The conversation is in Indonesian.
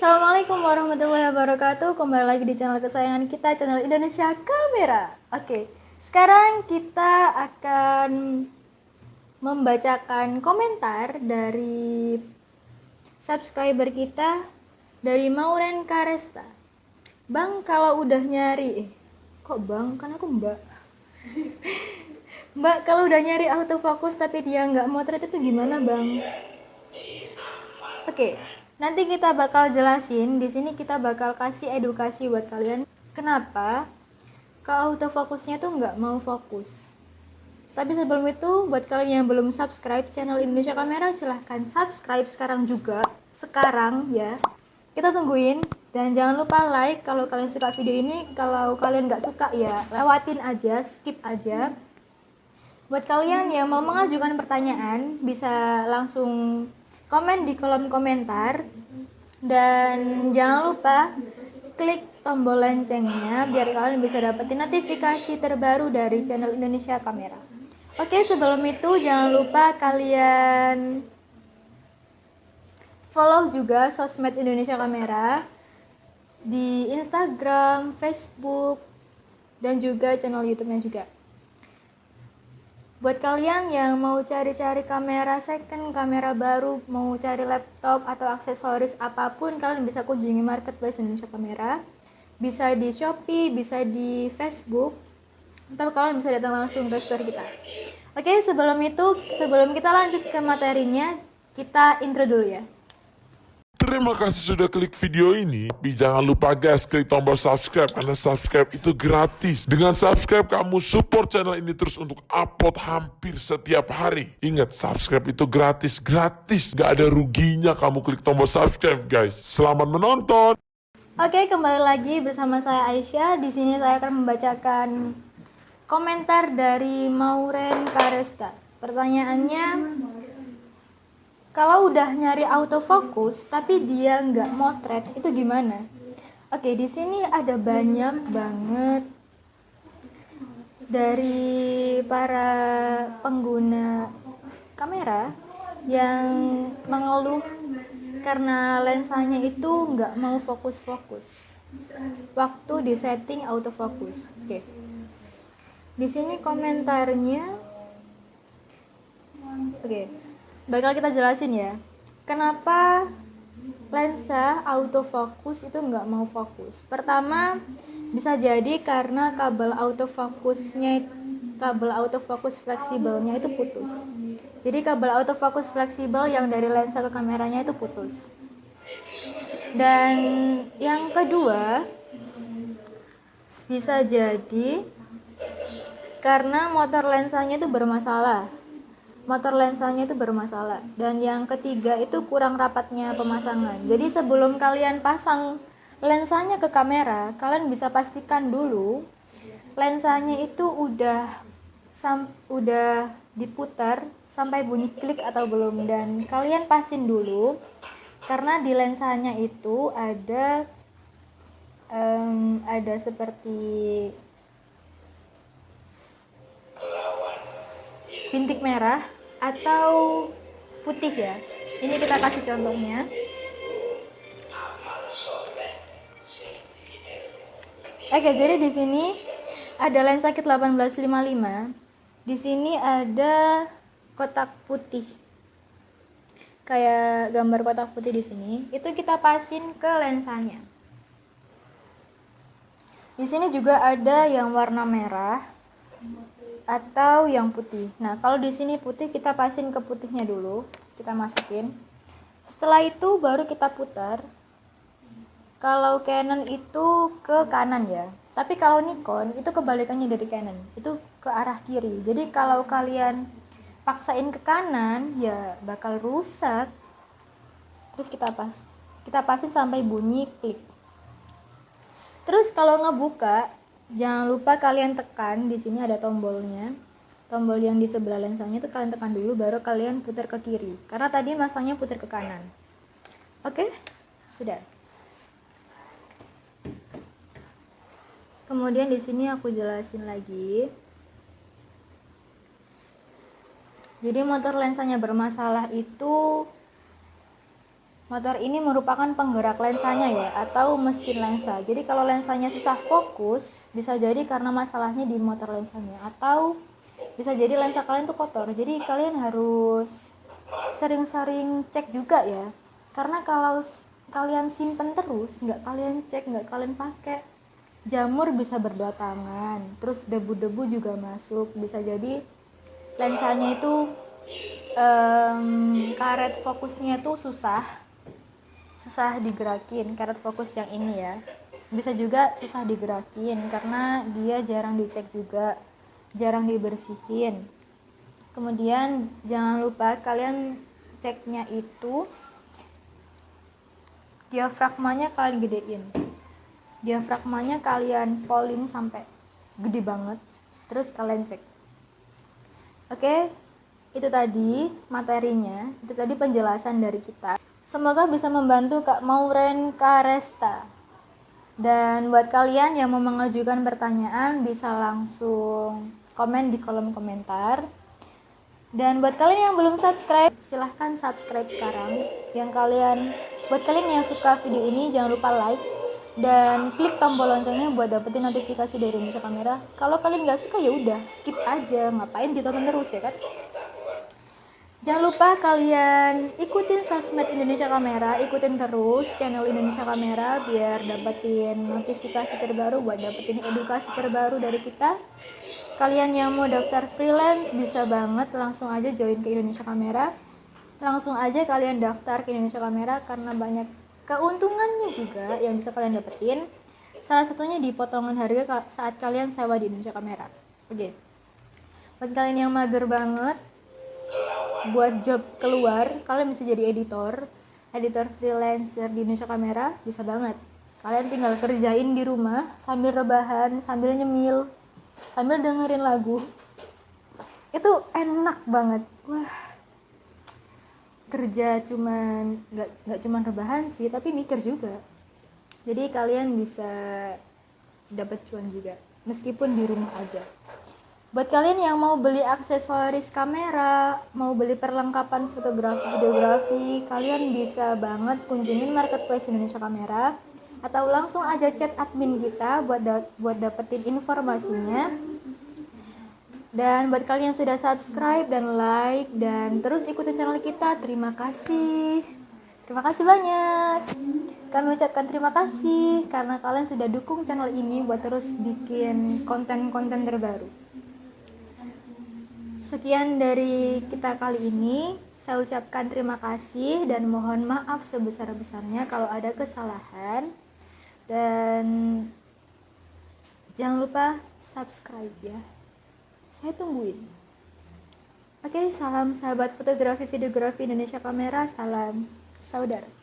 Assalamualaikum warahmatullahi wabarakatuh Kembali lagi di channel kesayangan kita Channel Indonesia Kamera Oke, sekarang kita akan Membacakan komentar dari Subscriber kita Dari Mauren Karesta Bang, kalau udah nyari eh, Kok bang? Kan aku mbak Mbak, kalau udah nyari autofocus tapi dia nggak motret itu gimana bang? Oke, nanti kita bakal jelasin. Di sini kita bakal kasih edukasi buat kalian. Kenapa ke autofokusnya tuh nggak mau fokus? Tapi sebelum itu, buat kalian yang belum subscribe channel Indonesia Kamera, silahkan subscribe sekarang juga. Sekarang ya. Kita tungguin. Dan jangan lupa like kalau kalian suka video ini. Kalau kalian nggak suka ya, lewatin aja, skip aja. Buat kalian yang mau mengajukan pertanyaan, bisa langsung komen di kolom komentar. Dan jangan lupa klik tombol loncengnya biar kalian bisa dapetin notifikasi terbaru dari channel Indonesia Kamera. Oke, sebelum itu jangan lupa kalian follow juga sosmed Indonesia Kamera di Instagram, Facebook, dan juga channel YouTube-nya juga. Buat kalian yang mau cari-cari kamera second, kamera baru, mau cari laptop atau aksesoris apa pun, kalian bisa kunjungi marketplace Indonesia Kamera. Bisa di Shopee, bisa di Facebook, atau kalian bisa datang langsung ke store kita. Oke, sebelum itu, sebelum kita lanjut ke materinya, kita intro dulu ya. Terima kasih sudah klik video ini. Tapi jangan lupa guys, klik tombol subscribe karena subscribe itu gratis. Dengan subscribe kamu support channel ini terus untuk upload hampir setiap hari. Ingat, subscribe itu gratis, gratis. Gak ada ruginya kamu klik tombol subscribe guys. Selamat menonton. Oke, kembali lagi bersama saya Aisyah. Di sini saya akan membacakan komentar dari Mauren Karesta. Pertanyaannya, kalau udah nyari autofocus tapi dia nggak motret itu gimana? Oke, di sini ada banyak banget dari para pengguna kamera yang mengeluh karena lensanya itu nggak mau fokus-fokus waktu di setting autofocus. Oke. Di sini komentarnya Oke bakal kita jelasin ya. Kenapa lensa autofocus itu nggak mau fokus? Pertama bisa jadi karena kabel autofokusnya kabel autofokus fleksibelnya itu putus. Jadi kabel autofokus fleksibel yang dari lensa ke kameranya itu putus. Dan yang kedua bisa jadi karena motor lensanya itu bermasalah motor lensanya itu bermasalah. Dan yang ketiga itu kurang rapatnya pemasangan. Jadi sebelum kalian pasang lensanya ke kamera kalian bisa pastikan dulu lensanya itu udah sam udah diputar sampai bunyi klik atau belum. Dan kalian pasin dulu karena di lensanya itu ada um, ada seperti bintik merah atau putih ya. Ini kita kasih contohnya. Oke jadi di sini ada lensa kit 1855 di sini ada kotak putih. Kayak gambar kotak putih di sini. Itu kita pasin ke lensanya. Di sini juga ada yang warna merah atau yang putih. Nah, kalau di sini putih kita pasin ke putihnya dulu, kita masukin. Setelah itu baru kita putar. Kalau Canon itu ke kanan ya. Tapi kalau Nikon itu kebalikannya dari Canon, itu ke arah kiri. Jadi kalau kalian paksain ke kanan ya bakal rusak. Terus kita pas kita pasin sampai bunyi klik. Terus kalau ngebuka jangan lupa kalian tekan di sini ada tombolnya. Tombol yang di sebelah lensanya itu kalian tekan dulu baru kalian putar ke kiri. Karena tadi masangnya putar ke kanan. Oke? Sudah. Kemudian di sini aku jelasin lagi. Jadi motor lensanya bermasalah itu motor ini merupakan penggerak lensanya ya atau mesin lensa. Jadi kalau lensanya susah fokus bisa jadi karena masalahnya di motor lensanya atau bisa jadi lensa kalian tuh kotor. Jadi kalian harus sering-sering cek juga ya. Karena kalau kalian simpen terus nggak kalian cek nggak kalian pakai jamur bisa berdatangan. Terus debu-debu juga masuk. Bisa jadi lensanya itu um, karet fokusnya itu susah susah digerakin karet fokus yang ini ya. Bisa juga susah digerakin karena dia jarang dicek juga jarang dibersihin. Kemudian jangan lupa kalian ceknya itu diafragmanya kalian gedein. Diafragmanya kalian polling sampai gede banget terus kalian cek. Oke itu tadi materinya itu tadi penjelasan dari kita semoga bisa membantu Kak Mauren Karesta dan buat kalian yang mau mengajukan pertanyaan bisa langsung komen di kolom komentar. Dan buat kalian yang belum subscribe silahkan subscribe sekarang. Yang kalian buat kalian yang suka video ini jangan lupa like. Dan klik tombol loncengnya buat dapetin notifikasi dari Indonesia Kamera. Kalau kalian nggak suka ya udah skip aja, ngapain ditonton terus ya kan? Jangan lupa kalian ikutin sosmed Indonesia Kamera, ikutin terus channel Indonesia Kamera biar dapetin notifikasi terbaru buat dapetin edukasi terbaru dari kita. Kalian yang mau daftar freelance bisa banget langsung aja join ke Indonesia Kamera. Langsung aja kalian daftar ke Indonesia Kamera karena banyak keuntungannya juga yang bisa kalian dapetin salah satunya di potongan harga saat kalian sewa di Indonesia Kamera oke okay. buat kalian yang mager banget buat job keluar kalian bisa jadi editor editor freelancer di Indonesia Kamera bisa banget. Kalian tinggal kerjain di rumah sambil rebahan sambil nyemil sambil dengerin lagu. Itu enak banget. Wah. Kerja cuman nggak nggak cuman rebahan sih tapi mikir juga. Jadi kalian bisa dapat cuan juga meskipun di rumah aja buat kalian yang mau beli aksesoris kamera mau beli perlengkapan fotografi videografi kalian bisa banget kunjungin marketplace Indonesia Kamera atau langsung aja chat admin kita buat da buat dapetin informasinya dan buat kalian yang sudah subscribe dan like dan terus ikutin channel kita, terima kasih. Terima kasih banyak. Kami ucapkan terima kasih karena kalian sudah dukung channel ini buat terus bikin konten-konten terbaru. Sekian dari kita kali ini. Saya ucapkan terima kasih dan mohon maaf sebesar-besarnya kalau ada kesalahan. Dan jangan lupa subscribe ya saya tungguin oke salam sahabat fotografi videografi Indonesia Kamera salam saudara